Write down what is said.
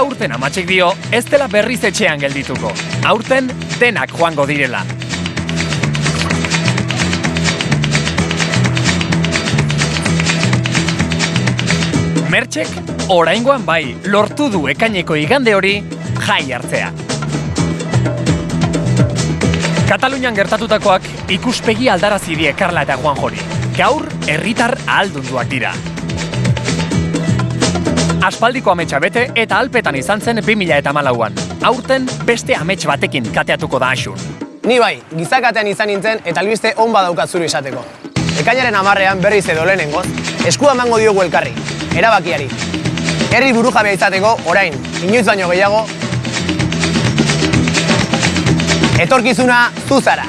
aurten amatxik dio ez dela berriz etxean geldituko. Aurten denak joango direla. Mertxek, oraingoan bai, lortu du ekaineko igande hori jai hartzea. Katalunian gertatutakoak ikuspegi aldarazi die Karla eta Juan Jori. Gaur, herritar ahaldunduak dira. Aspaldiko ametsa bete eta alpetan izan zen 2000 eta malauan. Aurten beste amets batekin kateatuko da asun. Ni bai, gizakatean izan nintzen eta albiste on badaukat zuru izateko. Ekainaren amarrean berriz edo lehenengoz, eskua emango diogu elkarri, erabakiari. Herri burujabea izateko, orain, inoiz baino gehiago, etorkizuna zu zara.